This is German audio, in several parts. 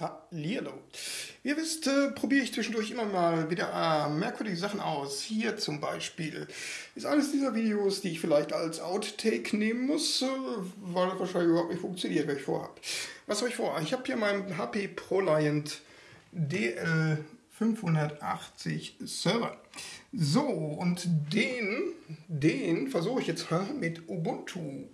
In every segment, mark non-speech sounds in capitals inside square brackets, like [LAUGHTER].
Hallihallo. Wie ihr wisst, äh, probiere ich zwischendurch immer mal wieder äh, merkwürdige Sachen aus. Hier zum Beispiel ist eines dieser Videos, die ich vielleicht als Outtake nehmen muss, äh, weil das wahrscheinlich überhaupt nicht funktioniert, was ich vorhabe. Was habe ich vor? Ich habe hier meinen HP ProLiant DL580 Server. So, und den, den versuche ich jetzt [LAUGHS] mit Ubuntu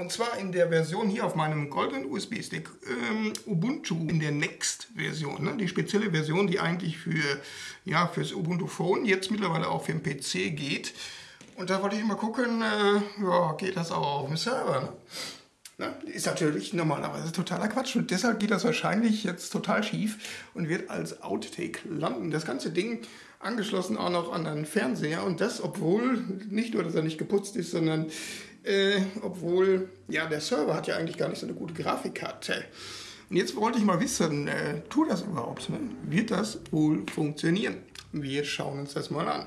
und zwar in der Version hier auf meinem goldenen USB-Stick ähm, Ubuntu in der Next-Version. Ne? Die spezielle Version, die eigentlich für ja, fürs Ubuntu Phone jetzt mittlerweile auch für den PC geht. Und da wollte ich mal gucken, äh, ja, geht das auch auf dem Server? Ne? Ne? Ist natürlich normalerweise totaler Quatsch und deshalb geht das wahrscheinlich jetzt total schief und wird als Outtake landen. Das ganze Ding angeschlossen auch noch an einen Fernseher und das, obwohl nicht nur, dass er nicht geputzt ist, sondern äh, obwohl, ja, der Server hat ja eigentlich gar nicht so eine gute Grafikkarte. Und jetzt wollte ich mal wissen, äh, tut das überhaupt? Ne? Wird das wohl funktionieren? Wir schauen uns das mal an.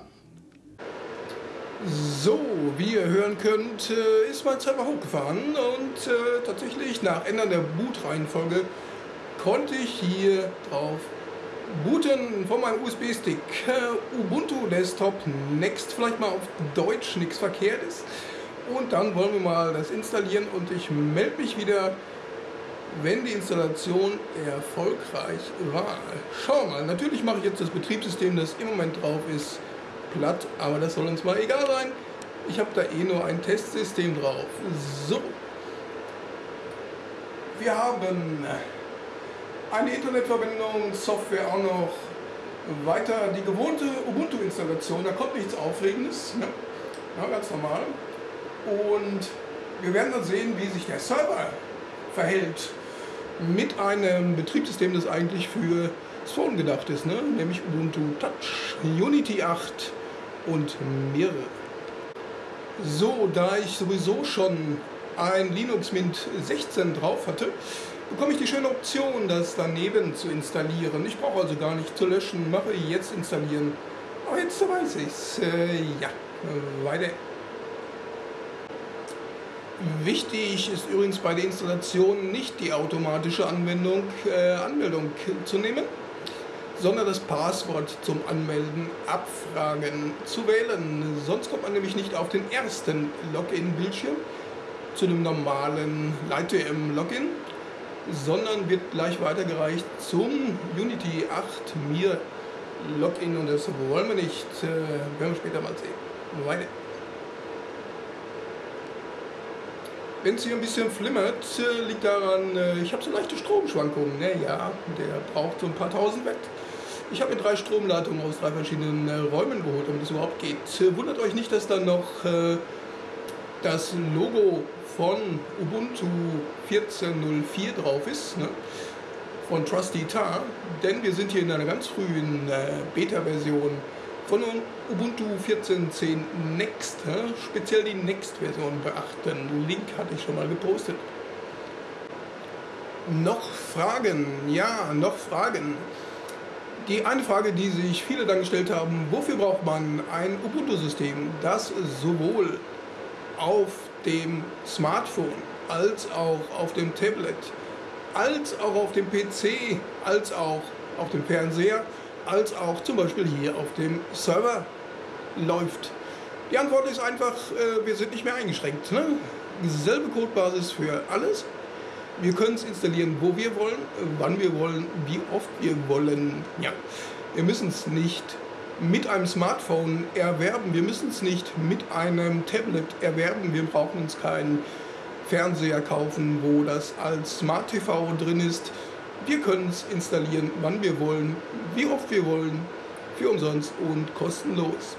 So, wie ihr hören könnt, äh, ist mein Server hochgefahren und äh, tatsächlich nach Ändern der Bootreihenfolge konnte ich hier drauf booten von meinem USB-Stick. Äh, Ubuntu Desktop Next, vielleicht mal auf Deutsch, nichts Verkehrtes. Und dann wollen wir mal das installieren und ich melde mich wieder, wenn die Installation erfolgreich war. Schauen wir mal, natürlich mache ich jetzt das Betriebssystem, das im Moment drauf ist, platt, aber das soll uns mal egal sein. Ich habe da eh nur ein Testsystem drauf. So. Wir haben eine Internetverbindung, Software auch noch. Weiter die gewohnte Ubuntu-Installation, da kommt nichts Aufregendes. Ne? Ja, ganz normal. Und wir werden dann sehen, wie sich der Server verhält mit einem Betriebssystem, das eigentlich für das Phone gedacht ist, ne? nämlich Ubuntu Touch, Unity 8 und mehrere. So, da ich sowieso schon ein Linux Mint 16 drauf hatte, bekomme ich die schöne Option, das daneben zu installieren. Ich brauche also gar nicht zu löschen, mache jetzt installieren. Aber jetzt weiß ich es. Äh, ja, weiter. Wichtig ist übrigens bei der Installation nicht die automatische Anwendung, äh, Anmeldung zu nehmen, sondern das Passwort zum Anmelden abfragen zu wählen. Sonst kommt man nämlich nicht auf den ersten Login-Bildschirm zu einem normalen LightWM-Login, sondern wird gleich weitergereicht zum Unity 8 Mir Login und das wollen wir nicht, äh, werden wir später mal sehen. Weiter. Wenn es hier ein bisschen flimmert, äh, liegt daran, äh, ich habe so leichte Stromschwankungen. Naja, der braucht so ein paar tausend Watt. Ich habe mir drei Stromleitungen aus drei verschiedenen äh, Räumen geholt, damit es überhaupt geht. Wundert euch nicht, dass da noch das Logo von Ubuntu 14.04 drauf ist, ne? von Trusty Tar, denn wir sind hier in einer ganz frühen Beta-Version von Ubuntu 14.10 Next, speziell die Next-Version beachten. Link hatte ich schon mal gepostet. Noch Fragen? Ja, noch Fragen. Die eine Frage, die sich viele dann gestellt haben, wofür braucht man ein Ubuntu-System, das sowohl auf dem Smartphone als auch auf dem Tablet, als auch auf dem PC, als auch auf dem Fernseher als auch zum Beispiel hier auf dem Server läuft? Die Antwort ist einfach, äh, wir sind nicht mehr eingeschränkt. Ne? Dieselbe Codebasis für alles. Wir können es installieren, wo wir wollen, wann wir wollen, wie oft wir wollen. Ja, wir müssen es nicht mit einem Smartphone erwerben, wir müssen es nicht mit einem Tablet erwerben, wir brauchen uns keinen Fernseher kaufen, wo das als Smart TV drin ist. Wir können es installieren, wann wir wollen, wie oft wir wollen, für umsonst und kostenlos.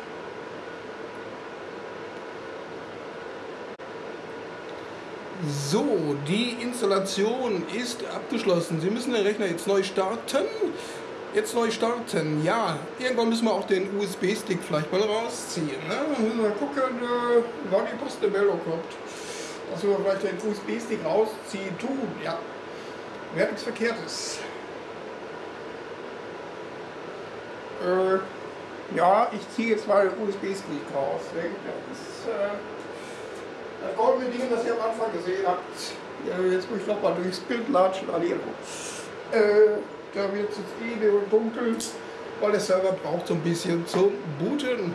So, die Installation ist abgeschlossen. Sie müssen den Rechner jetzt neu starten. Jetzt neu starten, ja. Irgendwann müssen wir auch den USB-Stick vielleicht mal rausziehen. Ne? Müssen wir gucken, äh, wann die Post Meldung kommt. Dass wir vielleicht den USB-Stick rausziehen tun, ja. Wäre nichts Verkehrtes. Äh, ja, ich ziehe jetzt mal USB-Stick raus. Das ist äh, das goldene Ding, das ihr am Anfang gesehen habt. Jetzt muss ich nochmal durchs Bild latschen. Äh, da wird es jetzt eh dunkel, weil der Server braucht so ein bisschen zum Booten.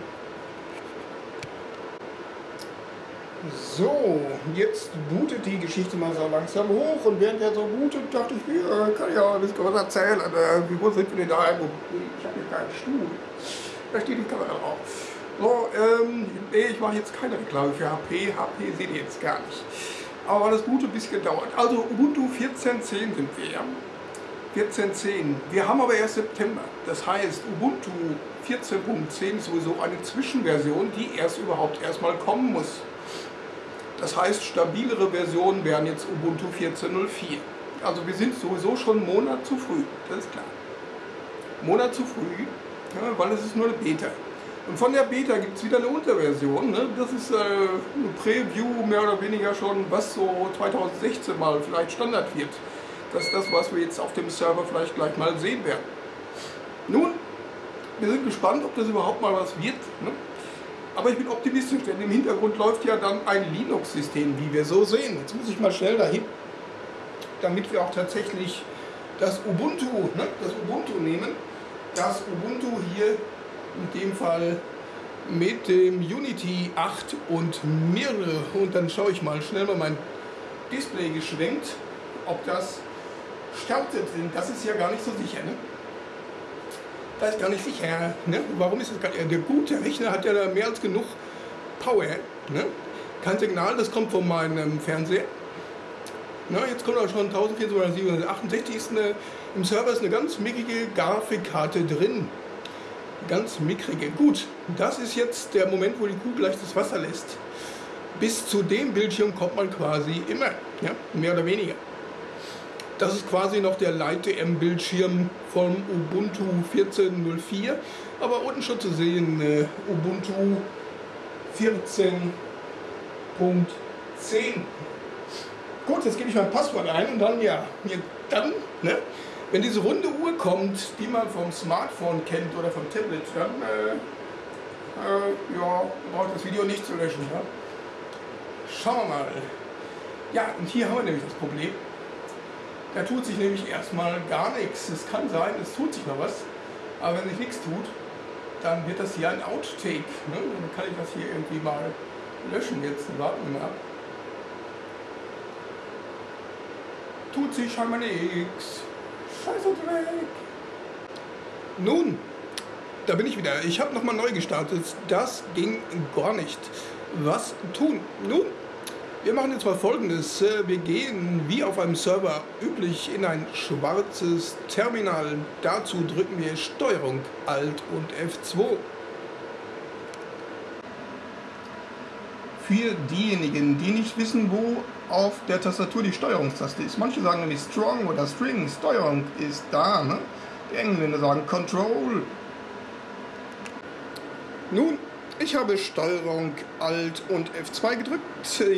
So, jetzt bootet die Geschichte mal so langsam hoch und während er so bootet, dachte ich mir, äh, kann ich auch ein bisschen was erzählen. Äh, wo sind wir denn da? Ich habe hier keinen Stuhl. Da steht die Kamera drauf. So, ähm, nee, ich mache jetzt keine Reklame für HP. HP seht ihr jetzt gar nicht. Aber das Boot ein bisschen gedauert. Also Ubuntu 14.10 sind wir ja. 14.10. Wir haben aber erst September. Das heißt, Ubuntu 14.10 ist sowieso eine Zwischenversion, die erst überhaupt erstmal kommen muss. Das heißt, stabilere Versionen wären jetzt Ubuntu 14.04. Also wir sind sowieso schon einen Monat zu früh, das ist klar. Monat zu früh, ja, weil es ist nur eine Beta. Und von der Beta gibt es wieder eine Unterversion. Ne? Das ist äh, eine Preview mehr oder weniger schon, was so 2016 mal vielleicht Standard wird. Das ist das, was wir jetzt auf dem Server vielleicht gleich mal sehen werden. Nun, wir sind gespannt, ob das überhaupt mal was wird. Ne? Aber ich bin optimistisch, denn im Hintergrund läuft ja dann ein Linux-System, wie wir so sehen. Jetzt muss ich mal schnell dahin, damit wir auch tatsächlich das Ubuntu, ne, das Ubuntu nehmen. Das Ubuntu hier in dem Fall mit dem Unity 8 und Mirre. Und dann schaue ich mal schnell mal mein Display geschwenkt, ob das startet. Denn das ist ja gar nicht so sicher. Ne? Da ist gar nicht sicher. Ne? Warum ist das gar nicht? Der gute Rechner hat ja da mehr als genug Power. Ne? Kein Signal, das kommt von meinem Fernseher. Na, jetzt kommt auch schon 1468 ist eine, im Server ist eine ganz mickrige Grafikkarte drin. Ganz mickrige. Gut, das ist jetzt der Moment, wo die Kuh gleich das Wasser lässt. Bis zu dem Bildschirm kommt man quasi immer, ja, mehr oder weniger. Das ist quasi noch der Light-DM-Bildschirm vom Ubuntu 14.04. Aber unten schon zu sehen äh, Ubuntu 14.10. Gut, jetzt gebe ich mein Passwort ein und dann, ja, dann, ne, wenn diese runde Uhr kommt, die man vom Smartphone kennt oder vom Tablet, dann, äh, äh, ja, braucht das Video nicht zu löschen. Ja? Schauen wir mal. Ja, und hier haben wir nämlich das Problem. Da tut sich nämlich erstmal gar nichts. Es kann sein, es tut sich noch was, aber wenn sich nichts tut, dann wird das hier ein Outtake. Ne? Dann kann ich das hier irgendwie mal löschen jetzt. Warten wir mal ab. Tut sich scheinbar nichts. Scheiße Dreck. Nun, da bin ich wieder. Ich habe nochmal neu gestartet. Das ging gar nicht. Was tun? Nun, wir machen jetzt mal folgendes. Äh, wir gehen wie auf einem Server üblich in ein schwarzes Terminal. Dazu drücken wir Steuerung Alt und F2. Für diejenigen, die nicht wissen, wo auf der Tastatur die Steuerungstaste ist. Manche sagen nämlich Strong oder String. Steuerung ist da. Ne? Die Engländer sagen Control. Nun, ich habe Steuerung Alt und F2 gedrückt.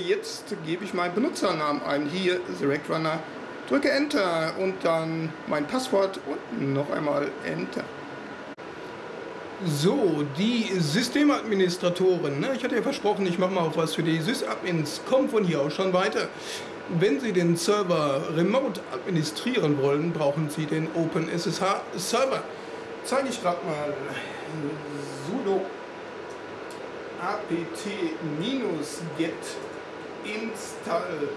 Jetzt gebe ich meinen Benutzernamen ein. Hier Direct Runner. Drücke Enter und dann mein Passwort und noch einmal Enter. So, die Systemadministratoren. Ne? Ich hatte ja versprochen, ich mache mal auch was für die Sysadmins. Kommen von hier aus schon weiter. Wenn Sie den Server remote administrieren wollen, brauchen Sie den OpenSSH Server. Zeige ich gerade mal. sudo apt-get install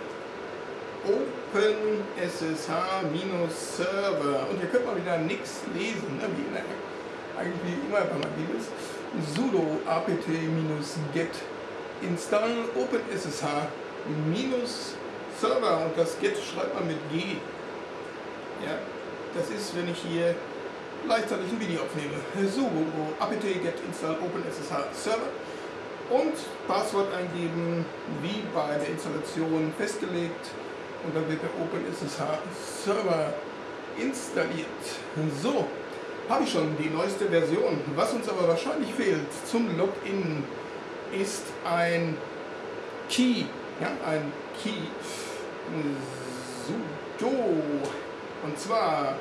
OpenSSH-Server. Und hier könnte man wieder nichts lesen, ne? wie der, eigentlich immer man ist. sudo apt-get install OpenSSH-Server und das get schreibt man mit G. Ja, das ist, wenn ich hier gleichzeitig ein Video aufnehme. sudo apt-get install OpenSSH-Server und Passwort eingeben, wie bei der Installation festgelegt und dann wird der OpenSSH Server installiert. So, habe ich schon die neueste Version. Was uns aber wahrscheinlich fehlt zum Login ist ein Key, ja, ein Key sudo und zwar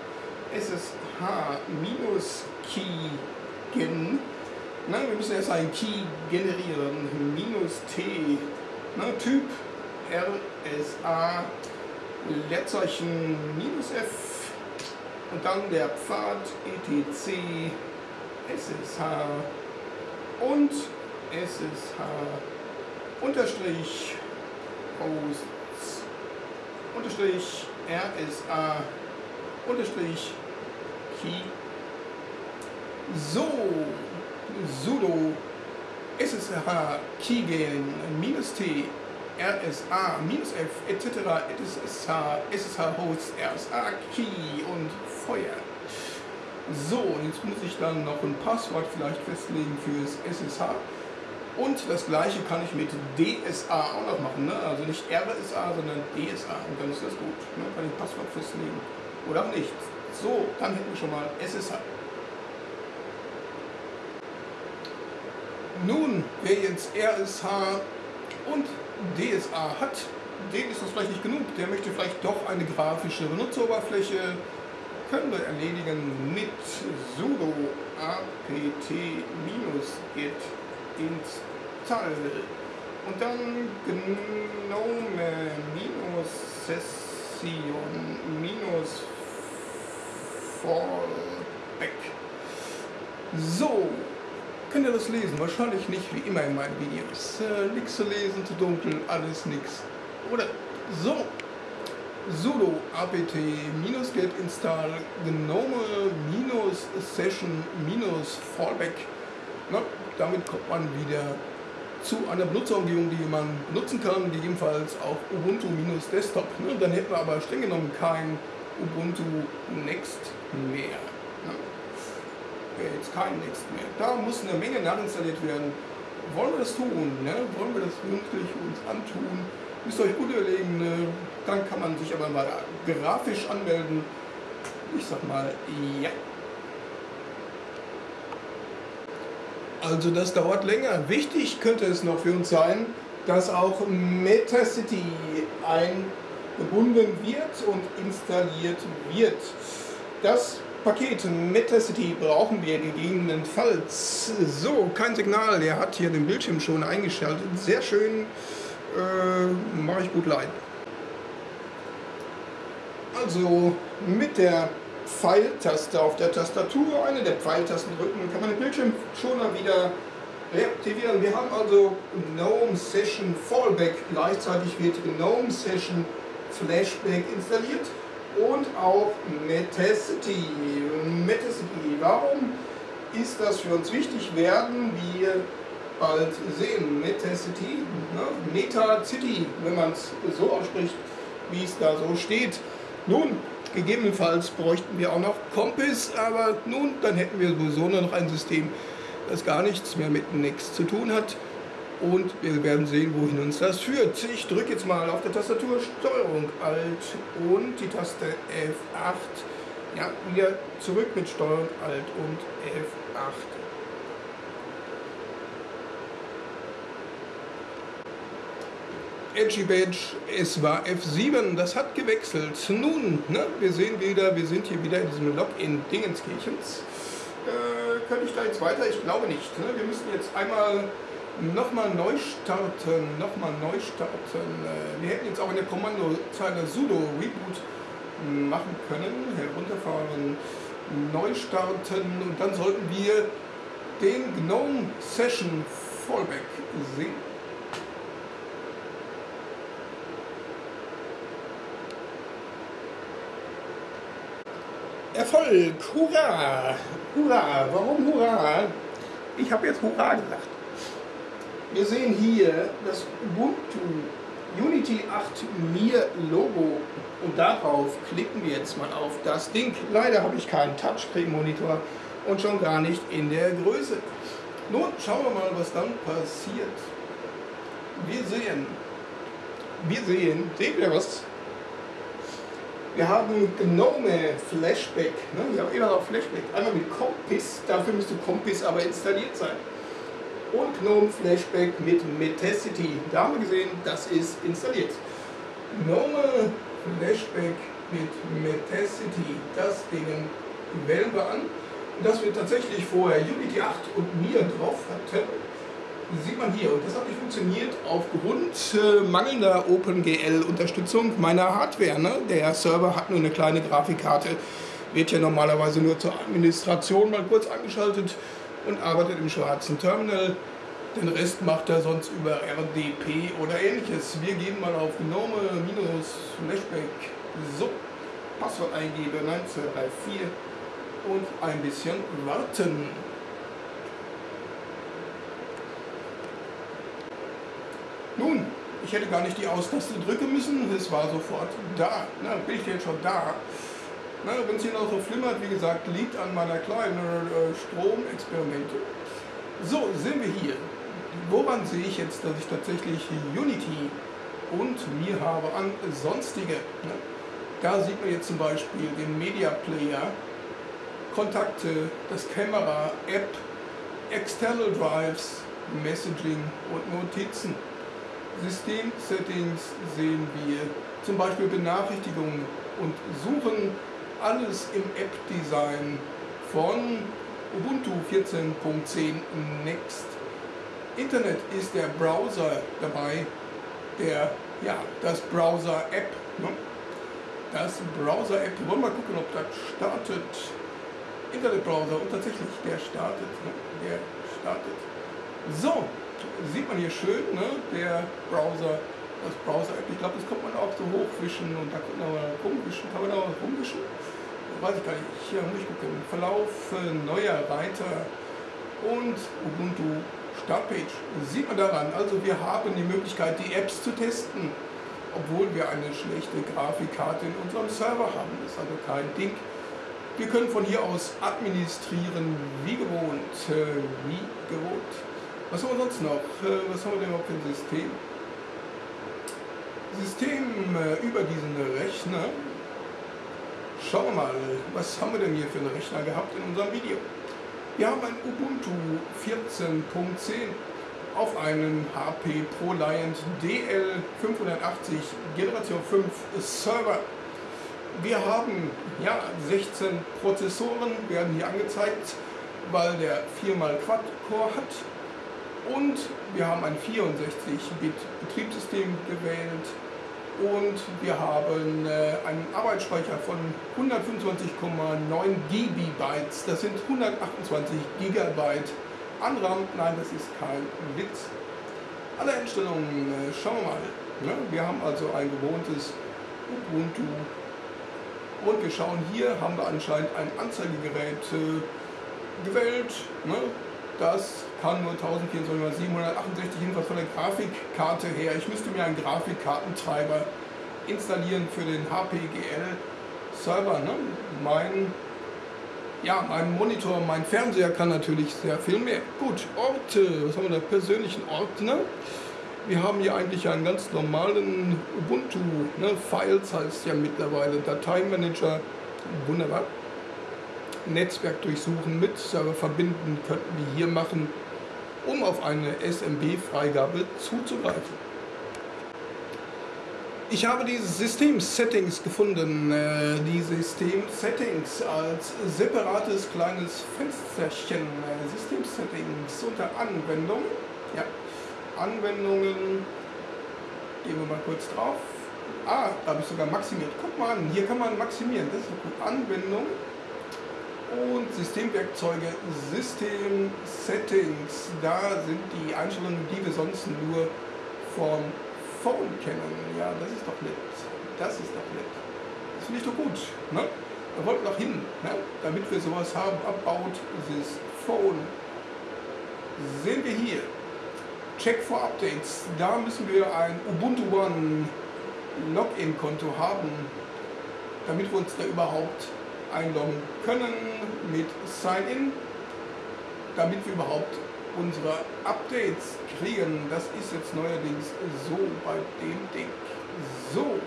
ssh-key-gen Nein, wir müssen erst einen Key generieren. Minus T. Ne, typ RSA Leerzeichen minus F. und dann der Pfad etc ssh und ssh unterstrich hosts unterstrich rsa unterstrich key so sudo ssh keygen t RSA, minus F, etc., SSH, SSH Hosts, RSA Key und Feuer. So, jetzt muss ich dann noch ein Passwort vielleicht festlegen fürs SSH. Und das gleiche kann ich mit DSA auch noch machen. Ne? Also nicht RSA, sondern DSA. Und dann ist das gut. Ne? Kann ich Passwort festlegen. Oder auch nicht. So, dann hätten wir schon mal SSH. Nun, wer jetzt RSH und DSA hat, dem ist das vielleicht nicht genug. Der möchte vielleicht doch eine grafische Benutzeroberfläche. Können wir erledigen mit sudo apt-get install und dann gnome minus session minus fallback. So, Könnt ihr das lesen? Wahrscheinlich nicht wie immer in meinen Videos. Äh, nix zu lesen, zu dunkel, alles nix. Oder so. sudo apt get install gnome session fallback. Na, damit kommt man wieder zu einer Benutzerumgebung, die man benutzen kann, gegebenenfalls auch Ubuntu Desktop. Dann hätten wir aber streng genommen kein Ubuntu Next mehr wäre jetzt kein Next mehr. Da muss eine Menge nachinstalliert werden. Wollen wir das tun? Ne? Wollen wir das wirklich uns antun? Müsst ihr euch gut überlegen, ne? dann kann man sich aber mal grafisch anmelden. Ich sag mal, ja. Also das dauert länger. Wichtig könnte es noch für uns sein, dass auch Metacity eingebunden wird und installiert wird. Das Paket Metacity brauchen wir gegebenenfalls. So, kein Signal, er hat hier den Bildschirm schon eingeschaltet. Sehr schön, äh, mache ich gut leid. Also mit der Pfeiltaste auf der Tastatur, eine der Pfeiltasten drücken, kann man den Bildschirm schon mal wieder reaktivieren. Wir haben also GNOME Session Fallback, gleichzeitig wird GNOME Session Flashback installiert und auch Metacity. Metacity, warum ist das für uns wichtig? Werden wir bald sehen. Metacity, ne? Metacity, wenn man es so ausspricht, wie es da so steht. Nun, gegebenenfalls bräuchten wir auch noch Compass, aber nun, dann hätten wir sowieso nur noch ein System, das gar nichts mehr mit Next zu tun hat und wir werden sehen, wohin uns das führt. Ich drücke jetzt mal auf der Tastatur Steuerung Alt und die Taste F8. Ja, wieder zurück mit Steuerung Alt und F8. Edgy Badge, es war F7, das hat gewechselt. Nun, ne, wir sehen wieder, wir sind hier wieder in diesem Login Dingenskirchens. Äh, könnte ich da jetzt weiter? Ich glaube nicht. Ne? Wir müssen jetzt einmal nochmal neu starten, nochmal neu starten. Äh, wir hätten jetzt auch in der Kommandozeile sudo reboot machen können, herunterfahren, neu starten und dann sollten wir den GNOME Session Fallback sehen. Erfolg! Hurra! Hurra! Warum Hurra? Ich habe jetzt Hurra gesagt. Wir sehen hier das Ubuntu Unity 8 Mir Logo und darauf klicken wir jetzt mal auf das Ding. Leider habe ich keinen Touchscreen-Monitor und schon gar nicht in der Größe. Nun schauen wir mal, was dann passiert. Wir sehen, wir sehen, seht ihr was? Wir haben Gnome Flashback, ne? wir haben immer noch Flashback, einmal mit Compass, dafür müsste Compass aber installiert sein und GNOME Flashback mit Metacity. Da haben wir gesehen, das ist installiert. GNOME Flashback mit Metacity, das Ding wählen wir an. Und dass wir tatsächlich vorher Unity 8 und Mir drauf hatten, sieht man hier. Und das hat nicht funktioniert aufgrund äh, mangelnder OpenGL-Unterstützung meiner Hardware. Ne? Der Server hat nur eine kleine Grafikkarte wird ja normalerweise nur zur Administration mal kurz angeschaltet und arbeitet im schwarzen Terminal. Den Rest macht er sonst über RDP oder ähnliches. Wir gehen mal auf Gnome minus Flashback. So, Passwort eingeben 9234 und ein bisschen warten. Nun, ich hätte gar nicht die Austaste drücken müssen, es war sofort da. Na, bin ich jetzt schon da. Wenn es hier noch so flimmert, wie gesagt, liegt an meiner kleinen äh, Stromexperimente. So, sind wir hier. Woran sehe ich jetzt, dass ich tatsächlich Unity und mir habe an sonstige. Ne? Da sieht man jetzt zum Beispiel den Media Player, Kontakte, das Kamera, App, External Drives, Messaging und Notizen. System-Settings sehen wir zum Beispiel Benachrichtigungen und Suchen, alles im App-Design von Ubuntu 14.10 Next. Internet ist der Browser dabei, der, ja, das Browser-App. Ne? Das Browser-App, wir wollen mal gucken, ob das startet. Internetbrowser und tatsächlich, der startet. Ne? Der startet. So, sieht man hier schön, ne? der Browser, das Browser-App. Ich glaube, das kommt man auch so hochwischen und da kann man rumwischen. Kann man da rumwischen? Weiß ich gar nicht. Hier muss ich gucken. Verlauf, äh, neuer Reiter und Ubuntu Startpage. Sieht man daran. Also wir haben die Möglichkeit, die Apps zu testen, obwohl wir eine schlechte Grafikkarte in unserem Server haben. Das ist also kein Ding. Wir können von hier aus administrieren, wie gewohnt. Äh, wie gewohnt. Was haben wir sonst noch? Äh, was haben wir denn noch für ein System? System äh, über diesen Rechner. Schauen wir mal, was haben wir denn hier für einen Rechner gehabt in unserem Video? Wir haben ein Ubuntu 14.10 auf einem HP ProLiant DL580 Generation 5 Server. Wir haben ja 16 Prozessoren, werden hier angezeigt, weil der 4x Quad-Core hat und wir haben ein 64-Bit-Betriebssystem gewählt und wir haben äh, einen Arbeitsspeicher von 125,9 GB. Das sind 128 GB an RAM. Nein, das ist kein Witz. Alle Einstellungen äh, schauen wir mal. Ne? Wir haben also ein gewohntes Ubuntu und wir schauen hier, haben wir anscheinend ein Anzeigegerät äh, gewählt. Das kann nur 1024 768 jedenfalls von der Grafikkarte her. Ich müsste mir einen Grafikkartentreiber installieren für den HPGL Server. Ne? Mein, ja, mein Monitor, mein Fernseher kann natürlich sehr viel mehr. Gut, Orte, was haben wir da? Persönlichen Ordner. Wir haben hier eigentlich einen ganz normalen Ubuntu, ne? Files heißt ja mittlerweile, Dateimanager, wunderbar. Netzwerk durchsuchen, mit Server verbinden, könnten wir hier machen, um auf eine SMB-Freigabe zuzugreifen. Ich habe die System-Settings gefunden. Äh, die System-Settings als separates kleines Fensterchen. Äh, System-Settings unter Anwendung. Ja, Anwendungen. Gehen wir mal kurz drauf. Ah, da habe ich sogar maximiert. Guck mal an, hier kann man maximieren. Das ist gut. Anwendung und Systemwerkzeuge, System Settings. Da sind die Einstellungen, die wir sonst nur vom Phone kennen. Ja, das ist doch nett. Das ist doch nett. Das finde ich doch gut. Ne? Da wollten wir doch hin, ne? damit wir sowas haben. About this phone. Sehen wir hier. Check for Updates. Da müssen wir ein Ubuntu One Login-Konto haben, damit wir uns da überhaupt einloggen können mit Sign-In, damit wir überhaupt unsere Updates kriegen. Das ist jetzt neuerdings so bei dem Ding. So,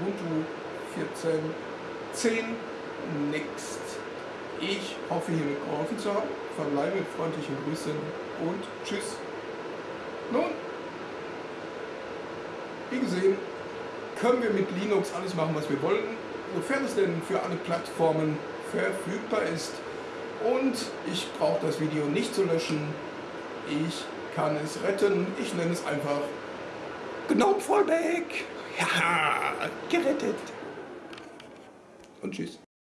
Ubuntu 14.10 Next. Ich hoffe, hiermit geholfen zu haben. Verbleibe mit freundlichen Grüßen und Tschüss. Nun, wie gesehen, können wir mit Linux alles machen, was wir wollen sofern es denn für alle Plattformen verfügbar ist. Und ich brauche das Video nicht zu löschen. Ich kann es retten. Ich nenne es einfach Gnome Fallback. Ja, gerettet. Und tschüss.